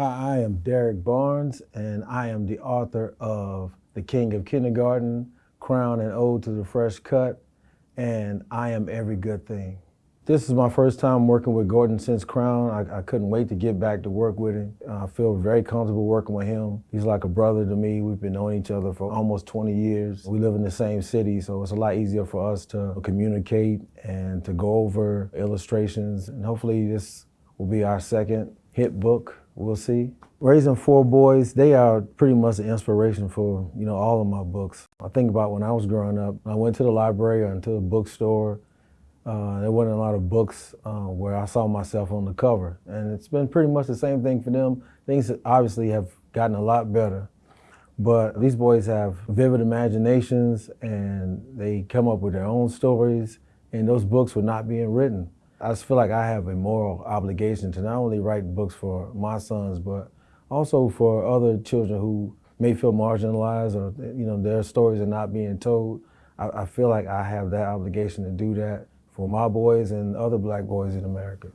Hi, I am Derrick Barnes, and I am the author of The King of Kindergarten, Crown and Ode to the Fresh Cut, and I Am Every Good Thing. This is my first time working with Gordon since Crown. I, I couldn't wait to get back to work with him. Uh, I feel very comfortable working with him. He's like a brother to me. We've been knowing each other for almost 20 years. We live in the same city, so it's a lot easier for us to communicate and to go over illustrations. And hopefully this will be our second hit book we'll see. Raising four boys, they are pretty much an inspiration for, you know, all of my books. I think about when I was growing up, I went to the library or into the bookstore. Uh, there wasn't a lot of books uh, where I saw myself on the cover. And it's been pretty much the same thing for them. Things obviously have gotten a lot better. But these boys have vivid imaginations and they come up with their own stories and those books were not being written. I just feel like I have a moral obligation to not only write books for my sons, but also for other children who may feel marginalized or you know their stories are not being told. I, I feel like I have that obligation to do that for my boys and other black boys in America.